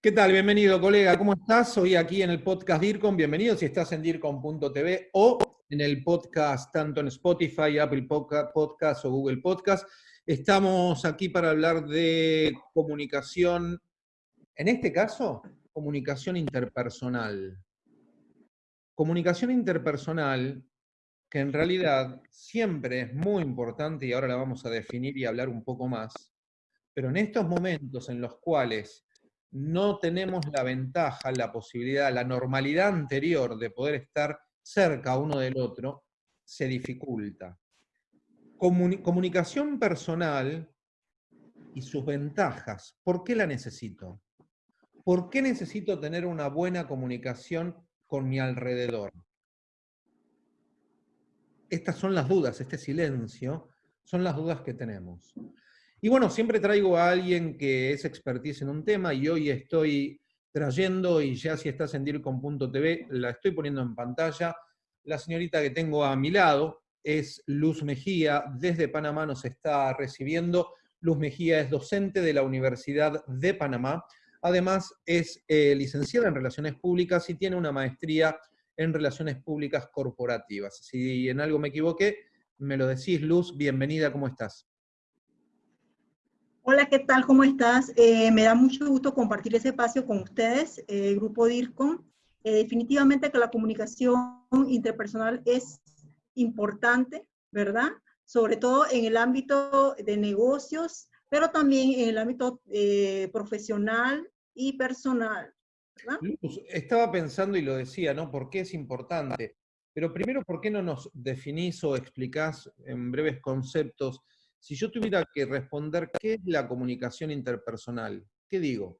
¿Qué tal? Bienvenido, colega. ¿Cómo estás? Hoy aquí en el podcast DIRCOM. Bienvenido si estás en DIRCOM.tv o en el podcast tanto en Spotify, Apple Podcast o Google Podcast. Estamos aquí para hablar de comunicación, en este caso, comunicación interpersonal. Comunicación interpersonal que en realidad siempre es muy importante y ahora la vamos a definir y hablar un poco más, pero en estos momentos en los cuales no tenemos la ventaja, la posibilidad, la normalidad anterior de poder estar cerca uno del otro, se dificulta. comunicación personal y sus ventajas. ¿Por qué la necesito? ¿Por qué necesito tener una buena comunicación con mi alrededor? Estas son las dudas, este silencio, son las dudas que tenemos. Y bueno, siempre traigo a alguien que es expertise en un tema y hoy estoy trayendo, y ya si estás en DIRCOM.tv, la estoy poniendo en pantalla, la señorita que tengo a mi lado es Luz Mejía, desde Panamá nos está recibiendo. Luz Mejía es docente de la Universidad de Panamá, además es eh, licenciada en Relaciones Públicas y tiene una maestría en Relaciones Públicas Corporativas. Si en algo me equivoqué, me lo decís, Luz, bienvenida, ¿cómo estás? Hola, ¿qué tal? ¿Cómo estás? Eh, me da mucho gusto compartir ese espacio con ustedes, el grupo DIRCOM. Eh, definitivamente que la comunicación interpersonal es importante, ¿verdad? Sobre todo en el ámbito de negocios, pero también en el ámbito eh, profesional y personal. estaba pensando y lo decía, ¿no? ¿Por qué es importante? Pero primero, ¿por qué no nos definís o explicás en breves conceptos si yo tuviera que responder qué es la comunicación interpersonal, ¿qué digo?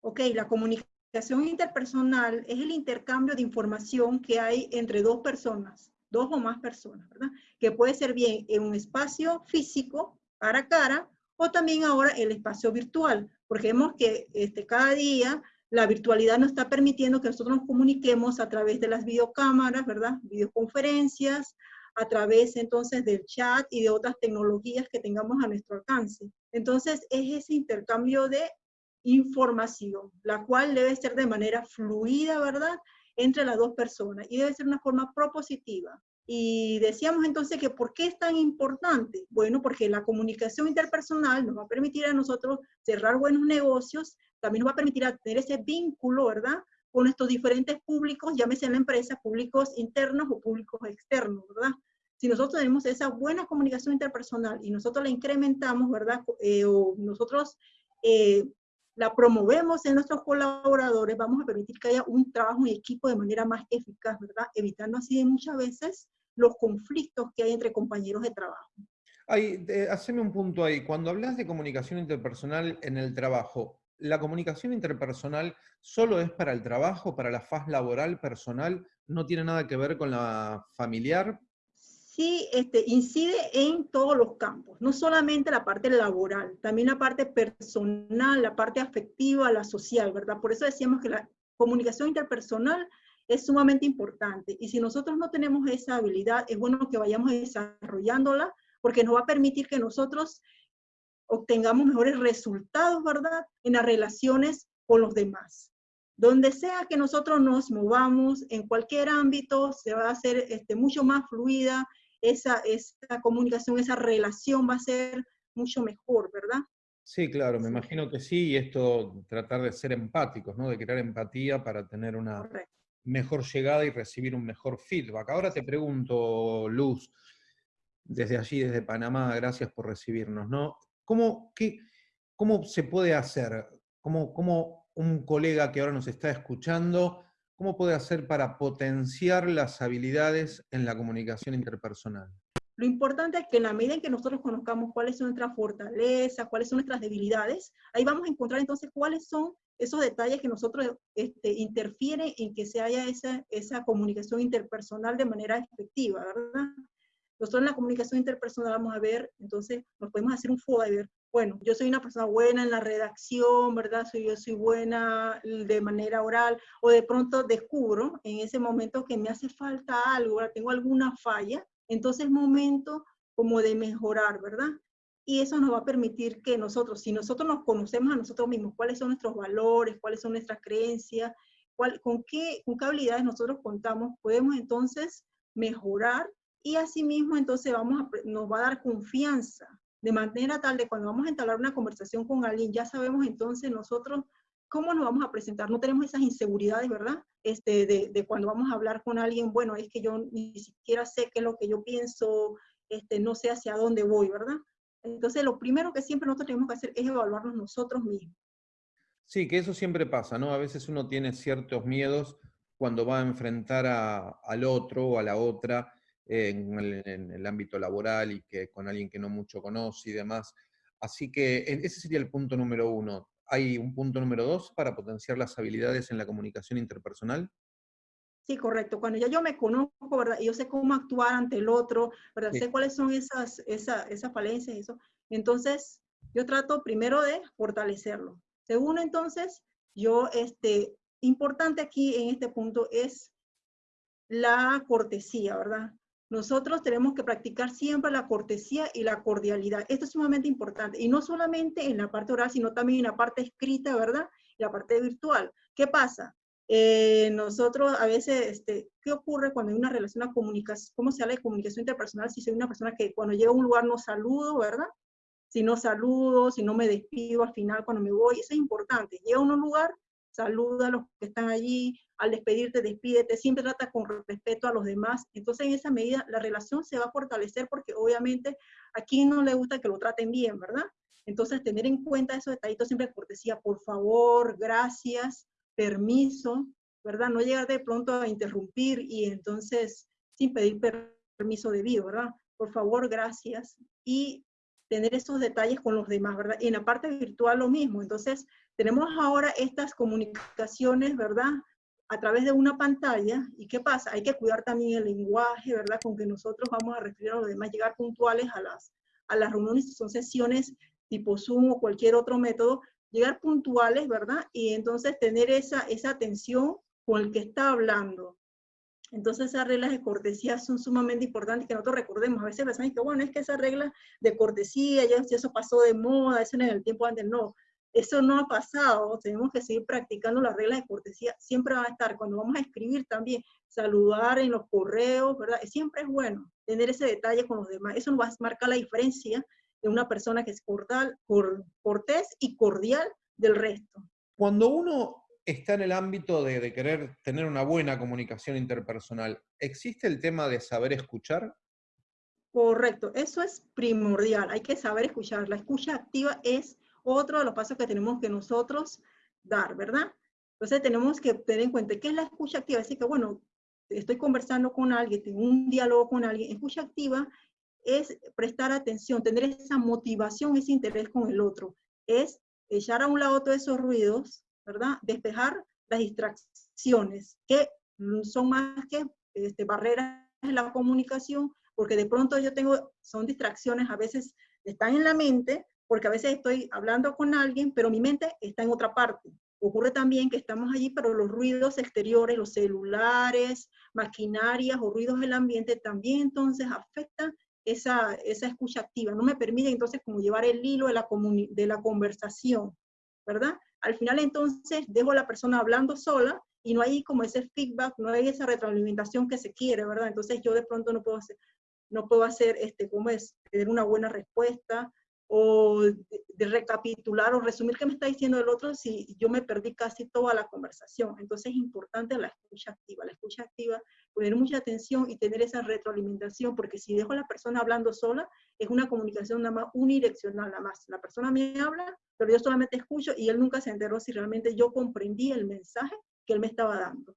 Ok, la comunicación interpersonal es el intercambio de información que hay entre dos personas, dos o más personas, ¿verdad? Que puede ser bien en un espacio físico, cara a cara, o también ahora el espacio virtual, porque vemos que este, cada día la virtualidad nos está permitiendo que nosotros nos comuniquemos a través de las videocámaras, ¿verdad? Videoconferencias, a través entonces del chat y de otras tecnologías que tengamos a nuestro alcance. Entonces es ese intercambio de información, la cual debe ser de manera fluida, ¿verdad? Entre las dos personas y debe ser una forma propositiva. Y decíamos entonces que ¿por qué es tan importante? Bueno, porque la comunicación interpersonal nos va a permitir a nosotros cerrar buenos negocios, también nos va a permitir tener ese vínculo, ¿verdad? con nuestros diferentes públicos, llámese en la empresa, públicos internos o públicos externos, ¿verdad? Si nosotros tenemos esa buena comunicación interpersonal y nosotros la incrementamos, ¿verdad? Eh, o nosotros eh, la promovemos en nuestros colaboradores, vamos a permitir que haya un trabajo en equipo de manera más eficaz, ¿verdad? Evitando así muchas veces los conflictos que hay entre compañeros de trabajo. Ay, haceme un punto ahí. Cuando hablas de comunicación interpersonal en el trabajo, ¿la comunicación interpersonal solo es para el trabajo, para la faz laboral, personal? ¿No tiene nada que ver con la familiar? Sí, este, incide en todos los campos, no solamente la parte laboral, también la parte personal, la parte afectiva, la social, ¿verdad? Por eso decíamos que la comunicación interpersonal es sumamente importante. Y si nosotros no tenemos esa habilidad, es bueno que vayamos desarrollándola, porque nos va a permitir que nosotros obtengamos mejores resultados, ¿verdad? En las relaciones con los demás. Donde sea que nosotros nos movamos, en cualquier ámbito, se va a hacer este, mucho más fluida, esa, esa comunicación, esa relación va a ser mucho mejor, ¿verdad? Sí, claro, me imagino que sí, y esto tratar de ser empáticos, ¿no? De crear empatía para tener una mejor llegada y recibir un mejor feedback. Ahora te pregunto, Luz, desde allí, desde Panamá, gracias por recibirnos, ¿no? ¿Cómo, qué, cómo se puede hacer? ¿Cómo, ¿Cómo un colega que ahora nos está escuchando, cómo puede hacer para potenciar las habilidades en la comunicación interpersonal? Lo importante es que en la medida en que nosotros conozcamos cuáles son nuestras fortalezas, cuáles son nuestras debilidades, ahí vamos a encontrar entonces cuáles son esos detalles que nosotros este, interfieren en que se haya esa, esa comunicación interpersonal de manera efectiva, ¿verdad? Nosotros en la comunicación interpersonal vamos a ver, entonces nos podemos hacer un foda bueno, yo soy una persona buena en la redacción, ¿verdad? Soy, yo soy buena de manera oral, o de pronto descubro en ese momento que me hace falta algo, tengo alguna falla, entonces es momento como de mejorar, ¿verdad? y eso nos va a permitir que nosotros, si nosotros nos conocemos a nosotros mismos, cuáles son nuestros valores, cuáles son nuestras creencias, cuál, con, qué, con habilidades nosotros contamos, podemos entonces mejorar y asimismo entonces vamos a, nos va a dar confianza, de manera tal de cuando vamos a entablar una conversación con alguien, ya sabemos entonces nosotros cómo nos vamos a presentar, no tenemos esas inseguridades, ¿verdad? Este, de, de cuando vamos a hablar con alguien, bueno, es que yo ni siquiera sé qué es lo que yo pienso, este, no sé hacia dónde voy, ¿verdad? Entonces, lo primero que siempre nosotros tenemos que hacer es evaluarnos nosotros mismos. Sí, que eso siempre pasa, ¿no? A veces uno tiene ciertos miedos cuando va a enfrentar al otro o a la otra en el, ámbito laboral y que con alguien que no mucho conoce y demás. Así que ese sería el punto número uno. ¿Hay un punto número dos para potenciar las habilidades en la comunicación interpersonal? Sí, correcto. Cuando ya yo me conozco, ¿verdad? Yo sé cómo actuar ante el otro, ¿verdad? Sé cuáles son esas, esas, esas falencias, eso. Entonces, yo trato primero de fortalecerlo. Segundo, entonces, yo, este, importante aquí en este punto es la cortesía, ¿verdad? Nosotros tenemos que practicar siempre la cortesía y la cordialidad. Esto es sumamente importante. Y no solamente en la parte oral, sino también en la parte escrita, ¿verdad? Y la parte virtual. ¿Qué pasa? Eh, nosotros a veces, este, ¿qué ocurre cuando hay una relación, de comunicación, cómo se habla de comunicación interpersonal si soy una persona que cuando llego a un lugar no saludo, ¿verdad? Si no saludo, si no me despido al final cuando me voy, eso es importante. Llega a un lugar, saluda a los que están allí, al despedirte, despídete, siempre trata con respeto a los demás. Entonces, en esa medida, la relación se va a fortalecer porque obviamente aquí no le gusta que lo traten bien, ¿verdad? Entonces, tener en cuenta esos detallitos siempre cortesía, por favor, gracias, permiso, ¿verdad? No llegar de pronto a interrumpir y entonces sin pedir permiso debido, ¿verdad? Por favor, gracias. Y tener esos detalles con los demás, ¿verdad? Y en la parte virtual lo mismo. Entonces, tenemos ahora estas comunicaciones, ¿verdad? A través de una pantalla. ¿Y qué pasa? Hay que cuidar también el lenguaje, ¿verdad? Con que nosotros vamos a referir a los demás, llegar puntuales a las, a las reuniones, son sesiones tipo Zoom o cualquier otro método, llegar puntuales, ¿verdad? Y entonces tener esa, esa atención con el que está hablando. Entonces esas reglas de cortesía son sumamente importantes que nosotros recordemos. A veces pensamos que, bueno, es que esa regla de cortesía, ya eso pasó de moda, eso en el tiempo antes, no. Eso no ha pasado, tenemos que seguir practicando las reglas de cortesía. Siempre va a estar, cuando vamos a escribir también, saludar en los correos, ¿verdad? Siempre es bueno tener ese detalle con los demás. Eso nos va a marcar la diferencia de una persona que es cordial, cortés y cordial del resto. Cuando uno está en el ámbito de, querer tener una buena comunicación interpersonal, ¿existe el tema de saber escuchar? Correcto, eso es primordial, hay que saber escuchar. La escucha activa es otro de los pasos que tenemos que nosotros dar, ¿verdad? Entonces tenemos que tener en cuenta qué es la escucha activa. Así que, bueno, estoy conversando con alguien, tengo un diálogo con alguien. Escucha activa es prestar atención, tener esa motivación, ese interés con el otro. Es echar a un lado todos esos ruidos, ¿verdad? Despejar las distracciones, que son más que este, barreras en la comunicación, porque de pronto yo tengo, son distracciones, a veces están en la mente, porque a veces estoy hablando con alguien, pero mi mente está en otra parte. Ocurre también que estamos allí, pero los ruidos exteriores, los celulares, maquinarias o ruidos del ambiente también entonces afectan esa, esa escucha activa, no me permite entonces como llevar el hilo de la, de la conversación, ¿verdad? Al final entonces dejo a la persona hablando sola y no hay como ese feedback, no hay esa retroalimentación que se quiere, ¿verdad? Entonces yo de pronto no puedo hacer, no puedo hacer, este, ¿cómo es? Tener una buena respuesta, o de, recapitular o resumir qué me está diciendo el otro si yo me perdí casi toda la conversación. Entonces es importante la escucha activa. La escucha activa, poner mucha atención y tener esa retroalimentación, porque si dejo a la persona hablando sola, es una comunicación nada más unidireccional, nada más. La persona me habla, pero yo solamente escucho y él nunca se enteró si realmente yo comprendí el mensaje que él me estaba dando.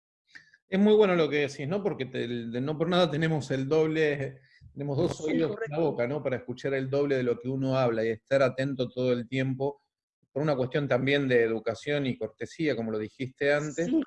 Es muy bueno lo que decís, ¿no? Porque no por nada tenemos el doble tenemos dos oídos en la boca, ¿no? Para escuchar el doble de lo que uno habla y estar atento todo el tiempo, por una cuestión también de educación y cortesía, como lo dijiste antes. Sí,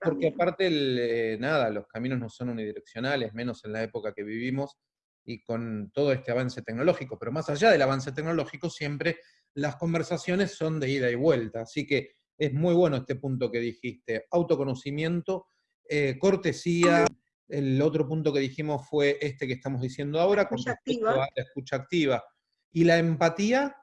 porque aparte, eh, nada, los caminos no son unidireccionales, menos en la época que vivimos y con todo este avance tecnológico. Pero más allá del avance tecnológico, siempre las conversaciones son de ida y vuelta. Así que es muy bueno este punto que dijiste. Autoconocimiento, eh, cortesía, el otro punto que dijimos fue este que estamos diciendo ahora, con escucha activa. la escucha activa. ¿Y la empatía?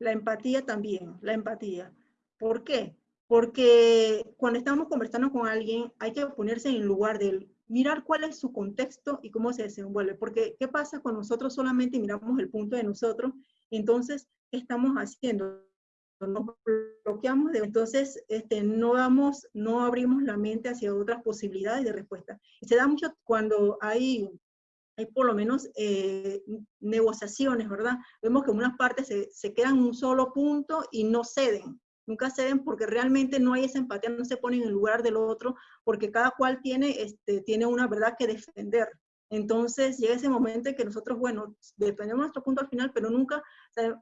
La empatía también, la empatía. ¿Por qué? Porque cuando estamos conversando con alguien, hay que ponerse en el lugar de él, mirar cuál es su contexto y cómo se desenvuelve. Porque, ¿qué pasa cuando nosotros solamente miramos el punto de nosotros? Entonces, ¿qué estamos haciendo? Nos bloqueamos, entonces este, no, damos, no abrimos la mente hacia otras posibilidades de respuesta. Se da mucho cuando hay hay por lo menos eh, negociaciones, ¿verdad? Vemos que unas partes se, se, quedan en un solo punto y no ceden. Nunca ceden porque realmente no hay esa empatía, no se ponen en el lugar del otro, porque cada cual tiene, este, tiene una verdad que defender. Entonces llega ese momento en que nosotros, bueno, defendemos nuestro punto al final, pero nunca,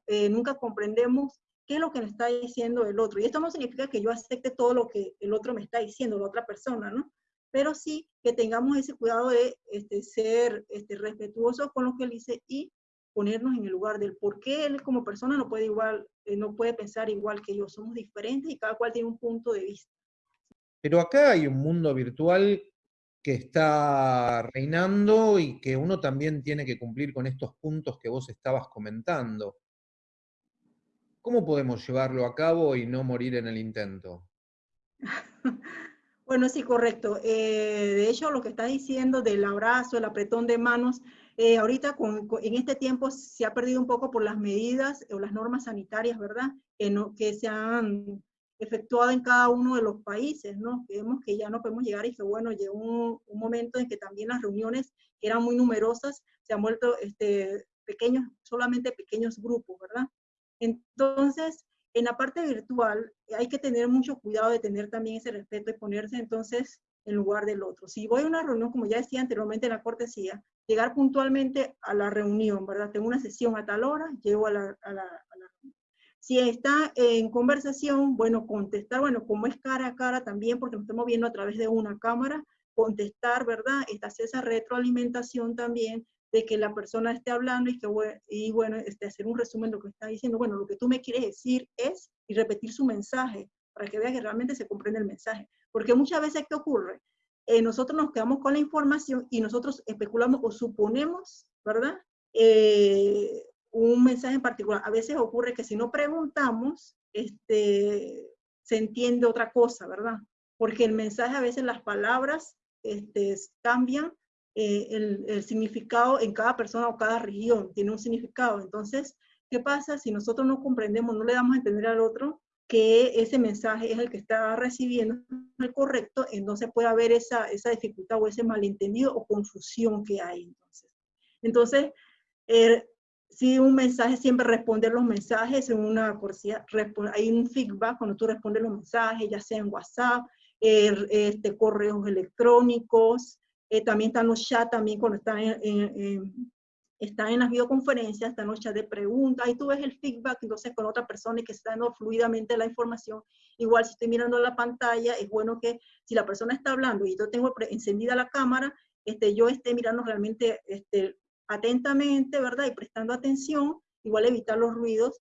eh, nunca comprendemos qué es lo que nos está diciendo el otro. Y esto no significa que yo acepte todo lo que el otro me está diciendo, la otra persona, ¿no? pero sí que tengamos ese cuidado de este, ser este, respetuosos con lo que él dice y ponernos en el lugar del por qué él como persona no puede, igual, eh, no puede pensar igual que yo. Somos diferentes y cada cual tiene un punto de vista. Pero acá hay un mundo virtual que está reinando y que uno también tiene que cumplir con estos puntos que vos estabas comentando. ¿Cómo podemos llevarlo a cabo y no morir en el intento? Bueno, sí, correcto. Eh, de hecho, lo que está diciendo del abrazo, el apretón de manos, eh, ahorita en este tiempo se ha perdido un poco por las medidas o las normas sanitarias, ¿verdad? Que, no, que se han efectuado en cada uno de los países, ¿no? Vemos que ya no podemos llegar y que, bueno, llegó un, un, momento en que también las reuniones, que eran muy numerosas, se han vuelto este, pequeños, solamente pequeños grupos, ¿verdad? Entonces, en la parte virtual hay que tener mucho cuidado de tener también ese respeto y ponerse entonces en lugar del otro. Si voy a una reunión, como ya decía anteriormente en la cortesía, llegar puntualmente a la reunión, ¿verdad? Tengo una sesión a tal hora, llego a la, a. Si está en conversación, bueno, contestar, bueno, como es cara a cara también, porque nos estamos viendo a través de una cámara, contestar, ¿verdad? Esta, esa retroalimentación también de que la persona esté hablando y que, y bueno, este, hacer un resumen de lo que está diciendo. Bueno, lo que tú me quieres decir es, y repetir su mensaje, para que vea que realmente se comprende el mensaje. Porque muchas veces, ¿qué ocurre? Eh, nosotros nos quedamos con la información y nosotros especulamos o suponemos, ¿verdad? Eh, un mensaje en particular. A veces ocurre que si no preguntamos, este, se entiende otra cosa, ¿verdad? Porque el mensaje, a veces las palabras este, cambian eh, el, significado en cada persona o cada región, tiene un significado. Entonces, ¿qué pasa si nosotros no comprendemos, no le damos a entender al otro que ese mensaje es el que está recibiendo el correcto, entonces puede haber esa, esa dificultad o ese malentendido o confusión que hay. Entonces, entonces eh, si un mensaje siempre responder los mensajes en una cortesía, hay un feedback cuando tú respondes los mensajes, ya sea en WhatsApp, er, este, correos electrónicos, eh, también están los chats, también cuando están en, en las videoconferencias, están los chats de preguntas, ahí tú ves el feedback, entonces con otra persona y que está dando fluidamente la información. Igual si estoy mirando la pantalla, es bueno que si la persona está hablando y yo tengo encendida la cámara, este, yo esté mirando realmente este, atentamente, ¿verdad? Y prestando atención, igual evitar los ruidos,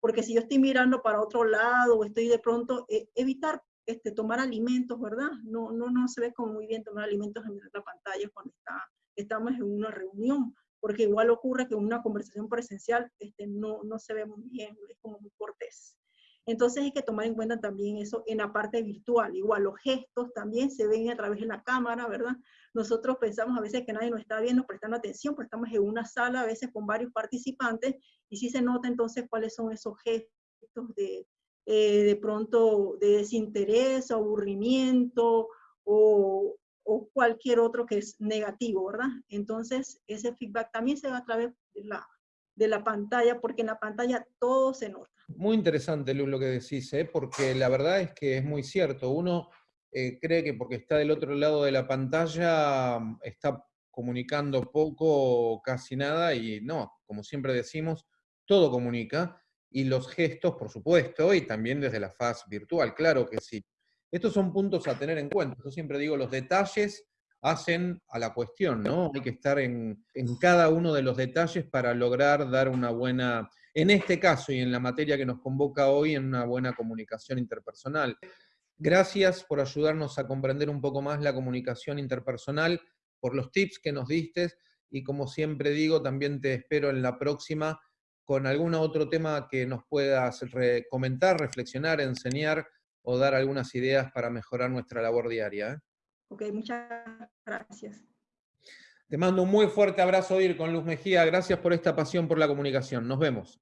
porque si yo estoy mirando para otro lado o estoy de pronto, eh, evitar este, tomar alimentos, ¿verdad? No, no, no se ve como muy bien tomar alimentos en la pantalla cuando está, estamos en una reunión, porque igual ocurre que en una conversación presencial este, no, no se ve muy bien, es como muy cortés. Entonces hay que tomar en cuenta también eso en la parte virtual. Igual los gestos también se ven a través de la cámara, ¿verdad? Nosotros pensamos a veces que nadie nos está viendo, prestando atención, pero estamos en una sala a veces con varios participantes y sí se nota entonces cuáles son esos gestos de, eh, de pronto de desinterés, aburrimiento o, cualquier otro que es negativo, ¿verdad? Entonces, ese feedback también se va a través de la, de la pantalla, porque en la pantalla todo se nota. Muy interesante, Lu, lo que decís, ¿eh? porque la verdad es que es muy cierto. Uno eh, cree que porque está del otro lado de la pantalla mm, está comunicando poco o casi nada, y no, como siempre decimos, todo comunica y los gestos, por supuesto, y también desde la faz virtual, claro que sí. Estos son puntos a tener en cuenta. Yo siempre digo, los detalles hacen a la cuestión, ¿no? Hay que estar en, en, cada uno de los detalles para lograr dar una buena, en este caso y en la materia que nos convoca hoy, en una buena comunicación interpersonal. Gracias por ayudarnos a comprender un poco más la comunicación interpersonal, por los tips que nos diste, y como siempre digo, también te espero en la próxima con algún otro tema que nos puedas comentar, reflexionar, enseñar o dar algunas ideas para mejorar nuestra labor diaria. ¿eh? Ok, muchas gracias. Te mando un muy fuerte abrazo, Ir con Luz Mejía. Gracias por esta pasión por la comunicación. Nos vemos.